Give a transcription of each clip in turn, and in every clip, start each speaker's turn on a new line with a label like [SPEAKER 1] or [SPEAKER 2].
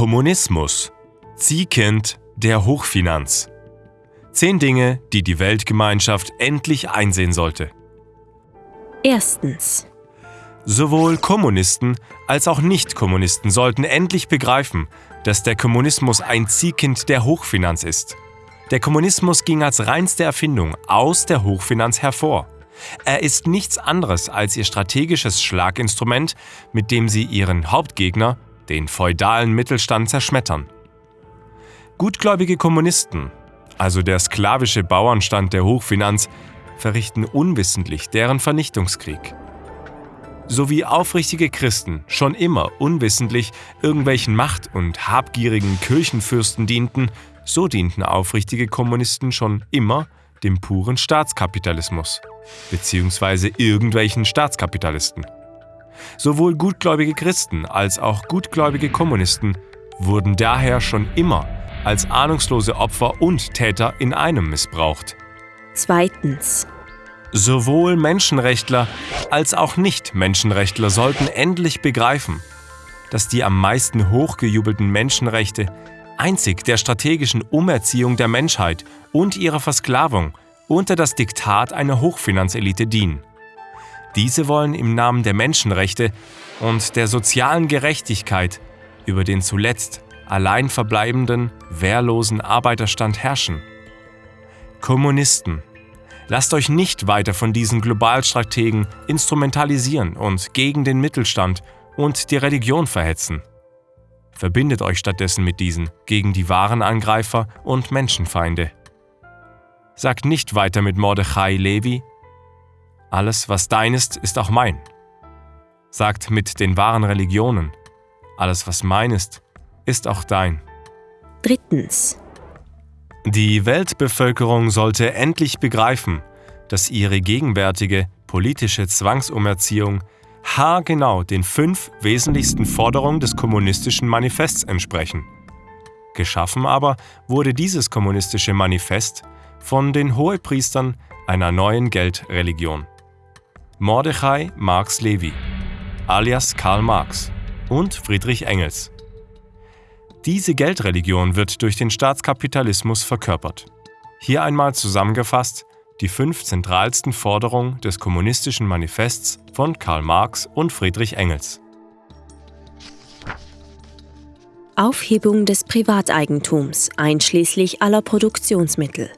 [SPEAKER 1] Kommunismus. Ziehkind der Hochfinanz. Zehn Dinge, die die Weltgemeinschaft endlich einsehen sollte.
[SPEAKER 2] Erstens.
[SPEAKER 1] Sowohl Kommunisten als auch Nichtkommunisten sollten endlich begreifen, dass der Kommunismus ein Ziehkind der Hochfinanz ist. Der Kommunismus ging als reinste Erfindung aus der Hochfinanz hervor. Er ist nichts anderes als ihr strategisches Schlaginstrument, mit dem sie ihren Hauptgegner, den feudalen Mittelstand, zerschmettern. Gutgläubige Kommunisten, also der sklavische Bauernstand der Hochfinanz, verrichten unwissentlich deren Vernichtungskrieg. So wie aufrichtige Christen schon immer unwissentlich irgendwelchen macht- und habgierigen Kirchenfürsten dienten, so dienten aufrichtige Kommunisten schon immer dem puren Staatskapitalismus bzw. irgendwelchen Staatskapitalisten. Sowohl gutgläubige Christen als auch gutgläubige Kommunisten wurden daher schon immer als ahnungslose Opfer und Täter in einem missbraucht.
[SPEAKER 2] Zweitens.
[SPEAKER 1] Sowohl Menschenrechtler als auch Nicht-Menschenrechtler sollten endlich begreifen, dass die am meisten hochgejubelten Menschenrechte einzig der strategischen Umerziehung der Menschheit und ihrer Versklavung unter das Diktat einer Hochfinanzelite dienen. Diese wollen im Namen der Menschenrechte und der sozialen Gerechtigkeit über den zuletzt allein verbleibenden, wehrlosen Arbeiterstand herrschen. Kommunisten, lasst euch nicht weiter von diesen Globalstrategen instrumentalisieren und gegen den Mittelstand und die Religion verhetzen. Verbindet euch stattdessen mit diesen gegen die wahren Angreifer und Menschenfeinde. Sagt nicht weiter mit Mordechai Levi, alles, was dein ist, ist auch mein. Sagt mit den wahren Religionen, alles, was mein ist, ist auch dein.
[SPEAKER 2] Drittens.
[SPEAKER 1] Die Weltbevölkerung sollte endlich begreifen, dass ihre gegenwärtige politische Zwangsumerziehung haargenau den fünf wesentlichsten Forderungen des kommunistischen Manifests entsprechen. Geschaffen aber wurde dieses kommunistische Manifest von den Hohepriestern einer neuen Geldreligion. Mordechai Marx Levi, alias Karl Marx und Friedrich Engels. Diese Geldreligion wird durch den Staatskapitalismus verkörpert. Hier einmal zusammengefasst die fünf zentralsten Forderungen des kommunistischen Manifests von Karl Marx und Friedrich Engels.
[SPEAKER 2] Aufhebung des Privateigentums einschließlich aller Produktionsmittel.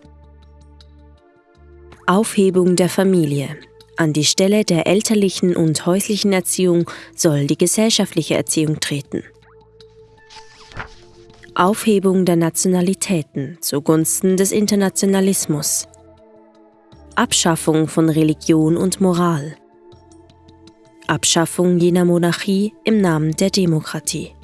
[SPEAKER 2] Aufhebung der Familie. An die Stelle der elterlichen und häuslichen Erziehung soll die gesellschaftliche Erziehung treten. Aufhebung der Nationalitäten zugunsten des Internationalismus. Abschaffung von Religion und Moral. Abschaffung jener Monarchie im Namen der Demokratie.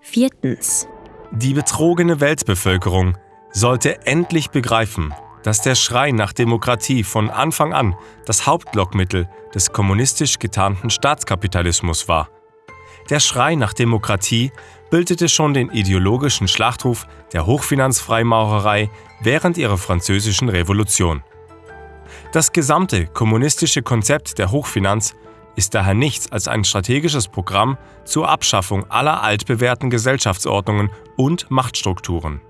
[SPEAKER 2] Viertens.
[SPEAKER 1] Die betrogene Weltbevölkerung sollte endlich begreifen, dass der Schrei nach Demokratie von Anfang an das Hauptlockmittel des kommunistisch getarnten Staatskapitalismus war. Der Schrei nach Demokratie bildete schon den ideologischen Schlachtruf der Hochfinanzfreimaurerei während ihrer französischen Revolution. Das gesamte kommunistische Konzept der Hochfinanz ist daher nichts als ein strategisches Programm zur Abschaffung aller altbewährten Gesellschaftsordnungen und Machtstrukturen.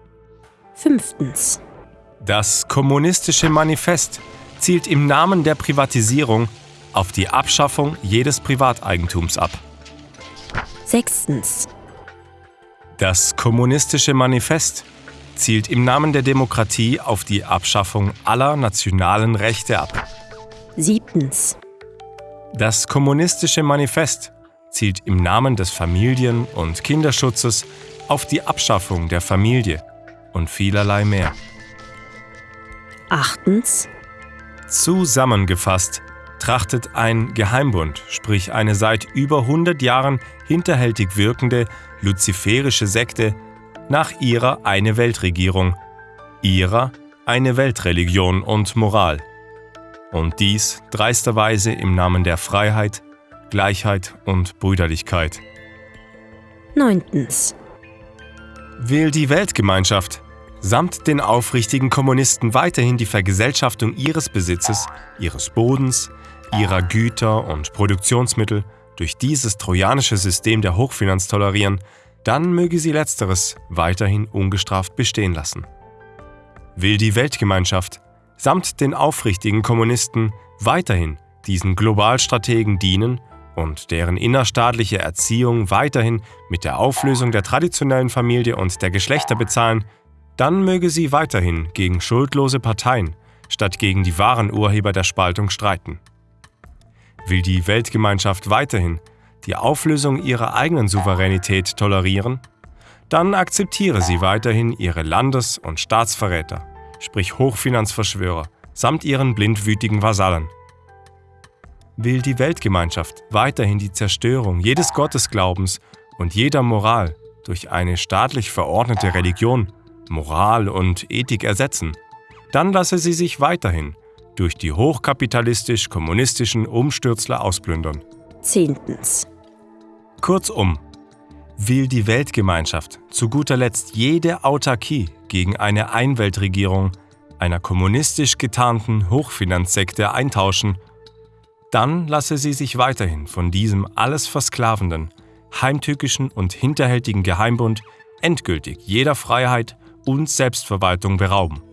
[SPEAKER 2] Fünftens.
[SPEAKER 1] Das kommunistische Manifest zielt im Namen der Privatisierung auf die Abschaffung jedes Privateigentums ab.
[SPEAKER 2] Sechstens.
[SPEAKER 1] Das kommunistische Manifest zielt im Namen der Demokratie auf die Abschaffung aller nationalen Rechte ab.
[SPEAKER 2] Siebtens.
[SPEAKER 1] Das kommunistische Manifest zielt im Namen des Familien- und Kinderschutzes auf die Abschaffung der Familie und vielerlei mehr.
[SPEAKER 2] Achtens.
[SPEAKER 1] Zusammengefasst trachtet ein Geheimbund, sprich eine seit über 100 Jahren hinterhältig wirkende luziferische Sekte, nach ihrer eine Weltregierung, ihrer eine Weltreligion und Moral. Und dies dreisterweise im Namen der Freiheit, Gleichheit und Brüderlichkeit.
[SPEAKER 2] Neuntens.
[SPEAKER 1] Will die Weltgemeinschaft samt den aufrichtigen Kommunisten weiterhin die Vergesellschaftung ihres Besitzes, ihres Bodens, ihrer Güter und Produktionsmittel durch dieses trojanische System der Hochfinanz tolerieren, dann möge sie letzteres weiterhin ungestraft bestehen lassen. Will die Weltgemeinschaft samt den aufrichtigen Kommunisten weiterhin diesen Globalstrategen dienen und deren innerstaatliche Erziehung weiterhin mit der Auflösung der traditionellen Familie und der Geschlechter bezahlen, dann möge sie weiterhin gegen schuldlose Parteien statt gegen die wahren Urheber der Spaltung streiten. Will die Weltgemeinschaft weiterhin die Auflösung ihrer eigenen Souveränität tolerieren, dann akzeptiere sie weiterhin ihre Landes- und Staatsverräter, sprich Hochfinanzverschwörer, samt ihren blindwütigen Vasallen. Will die Weltgemeinschaft weiterhin die Zerstörung jedes Gottesglaubens und jeder Moral durch eine staatlich verordnete Religion, Moral und Ethik ersetzen, dann lasse sie sich weiterhin durch die hochkapitalistisch-kommunistischen Umstürzler ausplündern.
[SPEAKER 2] Zehntens.
[SPEAKER 1] Kurzum, will die Weltgemeinschaft zu guter Letzt jede Autarkie gegen eine Einweltregierung einer kommunistisch getarnten Hochfinanzsekte eintauschen, dann lasse sie sich weiterhin von diesem alles versklavenden, heimtückischen und hinterhältigen Geheimbund endgültig jeder Freiheit und Selbstverwaltung berauben